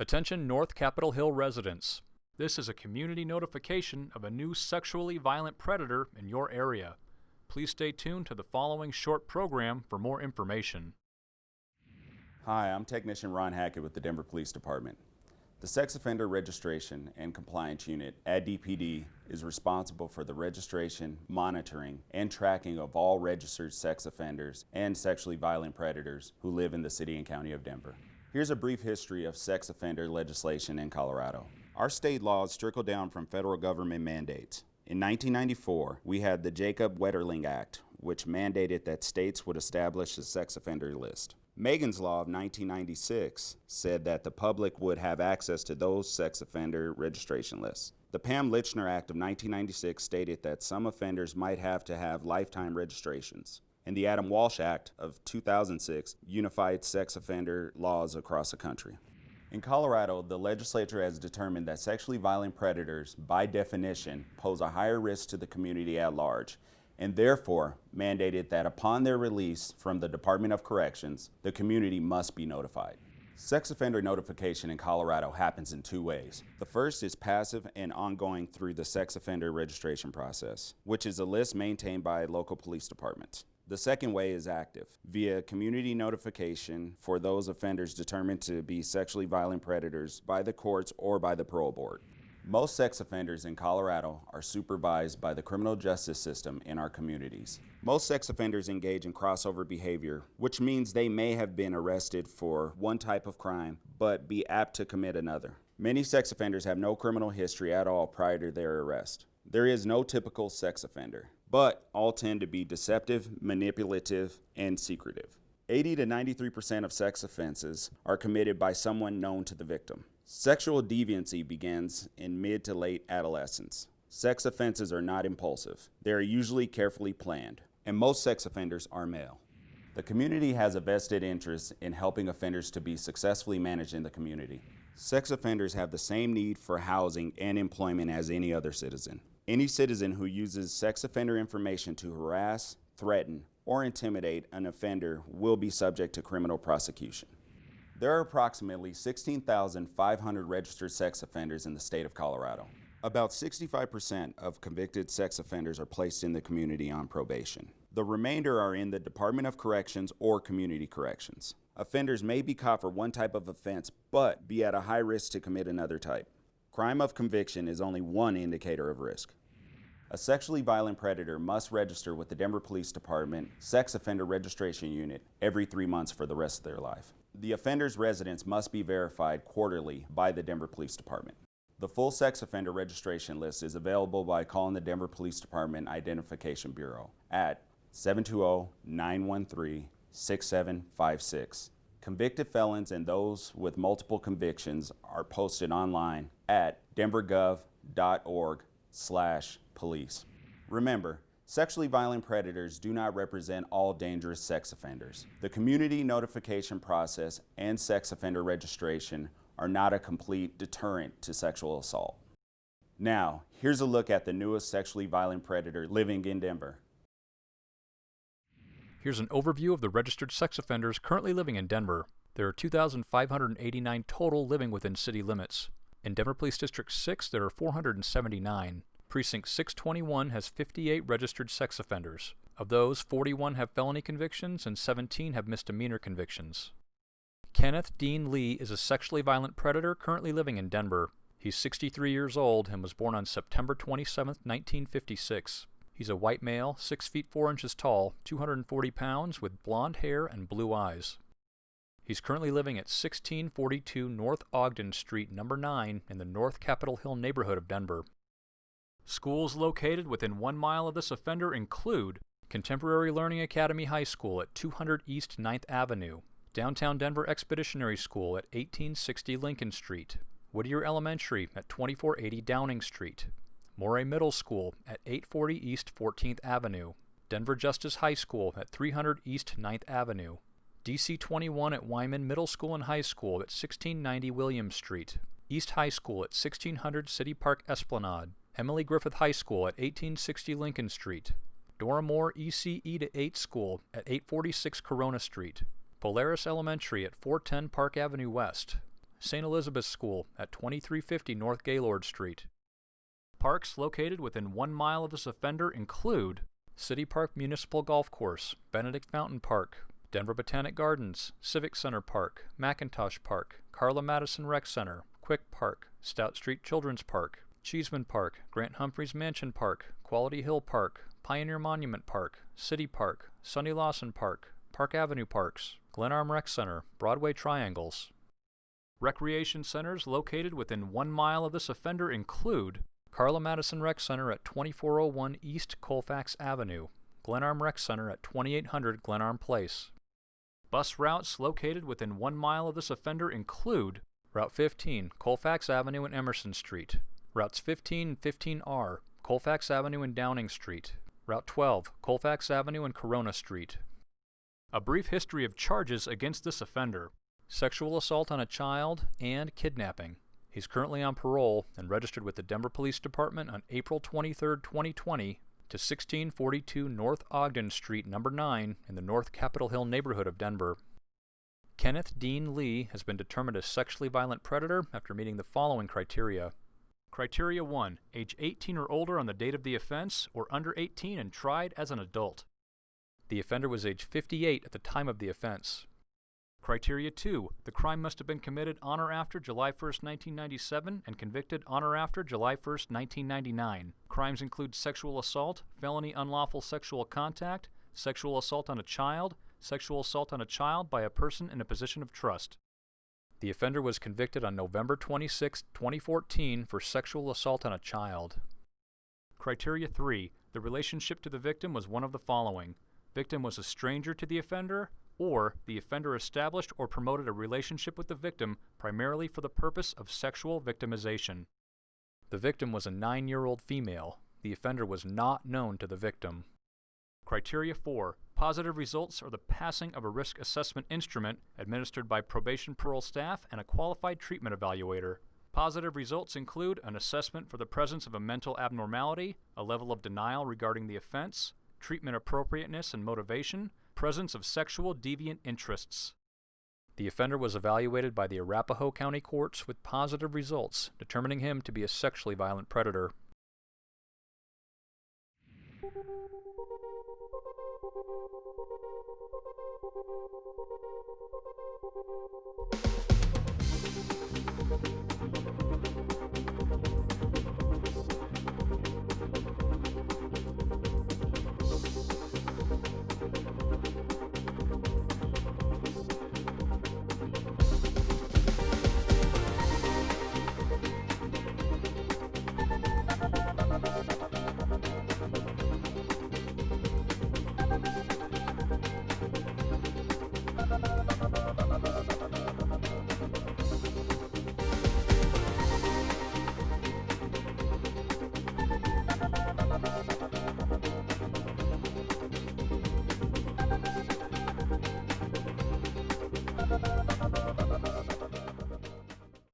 Attention North Capitol Hill residents. This is a community notification of a new sexually violent predator in your area. Please stay tuned to the following short program for more information. Hi, I'm Technician Ron Hackett with the Denver Police Department. The Sex Offender Registration and Compliance Unit at DPD is responsible for the registration, monitoring, and tracking of all registered sex offenders and sexually violent predators who live in the city and county of Denver. Here's a brief history of sex offender legislation in Colorado. Our state laws trickle down from federal government mandates. In 1994, we had the Jacob Wetterling Act, which mandated that states would establish a sex offender list. Megan's Law of 1996 said that the public would have access to those sex offender registration lists. The Pam Lychner Act of 1996 stated that some offenders might have to have lifetime registrations. And the Adam Walsh Act of 2006 unified sex offender laws across the country. In Colorado, the legislature has determined that sexually violent predators, by definition, pose a higher risk to the community at large and therefore mandated that upon their release from the Department of Corrections, the community must be notified. Sex offender notification in Colorado happens in two ways. The first is passive and ongoing through the sex offender registration process, which is a list maintained by local police departments. The second way is active, via community notification for those offenders determined to be sexually violent predators by the courts or by the parole board. Most sex offenders in Colorado are supervised by the criminal justice system in our communities. Most sex offenders engage in crossover behavior, which means they may have been arrested for one type of crime, but be apt to commit another. Many sex offenders have no criminal history at all prior to their arrest. There is no typical sex offender, but all tend to be deceptive, manipulative, and secretive. 80 to 93% of sex offenses are committed by someone known to the victim. Sexual deviancy begins in mid to late adolescence. Sex offenses are not impulsive. They are usually carefully planned, and most sex offenders are male. The community has a vested interest in helping offenders to be successfully managed in the community. Sex offenders have the same need for housing and employment as any other citizen. Any citizen who uses sex offender information to harass, threaten, or intimidate an offender will be subject to criminal prosecution. There are approximately 16,500 registered sex offenders in the state of Colorado. About 65% of convicted sex offenders are placed in the community on probation. The remainder are in the Department of Corrections or Community Corrections. Offenders may be caught for one type of offense, but be at a high risk to commit another type. Crime of conviction is only one indicator of risk. A sexually violent predator must register with the Denver Police Department Sex Offender Registration Unit every three months for the rest of their life. The offender's residence must be verified quarterly by the Denver Police Department. The full sex offender registration list is available by calling the Denver Police Department Identification Bureau at 720-913-6756. Convicted felons and those with multiple convictions are posted online at denvergov.org slash police. Remember, Sexually violent predators do not represent all dangerous sex offenders. The community notification process and sex offender registration are not a complete deterrent to sexual assault. Now, here's a look at the newest sexually violent predator living in Denver. Here's an overview of the registered sex offenders currently living in Denver. There are 2,589 total living within city limits. In Denver Police District 6, there are 479. Precinct 621 has 58 registered sex offenders. Of those, 41 have felony convictions and 17 have misdemeanor convictions. Kenneth Dean Lee is a sexually violent predator currently living in Denver. He's 63 years old and was born on September 27, 1956. He's a white male, 6 feet 4 inches tall, 240 pounds, with blond hair and blue eyes. He's currently living at 1642 North Ogden Street, number 9, in the North Capitol Hill neighborhood of Denver. Schools located within one mile of this offender include Contemporary Learning Academy High School at 200 East 9th Avenue, Downtown Denver Expeditionary School at 1860 Lincoln Street, Whittier Elementary at 2480 Downing Street, Morey Middle School at 840 East 14th Avenue, Denver Justice High School at 300 East 9th Avenue, DC 21 at Wyman Middle School and High School at 1690 Williams Street, East High School at 1600 City Park Esplanade, Emily Griffith High School at 1860 Lincoln Street, Dora Moore ECE to 8 School at 846 Corona Street, Polaris Elementary at 410 Park Avenue West, St. Elizabeth's School at 2350 North Gaylord Street. Parks located within one mile of this offender include City Park Municipal Golf Course, Benedict Fountain Park, Denver Botanic Gardens, Civic Center Park, McIntosh Park, Carla Madison Rec Center, Quick Park, Stout Street Children's Park, Cheeseman Park, Grant Humphreys Mansion Park, Quality Hill Park, Pioneer Monument Park, City Park, Sonny Lawson Park, Park Avenue Parks, Glenarm Rec Center, Broadway Triangles. Recreation centers located within one mile of this offender include Carla Madison Rec Center at 2401 East Colfax Avenue, Glenarm Rec Center at 2800 Glenarm Place. Bus routes located within one mile of this offender include Route 15, Colfax Avenue and Emerson Street, Routes 15 and 15R, Colfax Avenue and Downing Street, Route 12, Colfax Avenue and Corona Street. A brief history of charges against this offender sexual assault on a child and kidnapping. He's currently on parole and registered with the Denver Police Department on April 23, 2020, to 1642 North Ogden Street, number 9, in the North Capitol Hill neighborhood of Denver. Kenneth Dean Lee has been determined a sexually violent predator after meeting the following criteria. Criteria 1. Age 18 or older on the date of the offense, or under 18 and tried as an adult. The offender was age 58 at the time of the offense. Criteria 2. The crime must have been committed on or after July 1, 1997 and convicted on or after July 1, 1999. Crimes include sexual assault, felony unlawful sexual contact, sexual assault on a child, sexual assault on a child by a person in a position of trust. The offender was convicted on November 26, 2014 for sexual assault on a child. Criteria 3. The relationship to the victim was one of the following. Victim was a stranger to the offender, or the offender established or promoted a relationship with the victim primarily for the purpose of sexual victimization. The victim was a nine-year-old female. The offender was not known to the victim. Criteria 4. Positive results are the passing of a risk assessment instrument administered by probation parole staff and a qualified treatment evaluator. Positive results include an assessment for the presence of a mental abnormality, a level of denial regarding the offense, treatment appropriateness and motivation, presence of sexual deviant interests. The offender was evaluated by the Arapahoe County courts with positive results, determining him to be a sexually violent predator.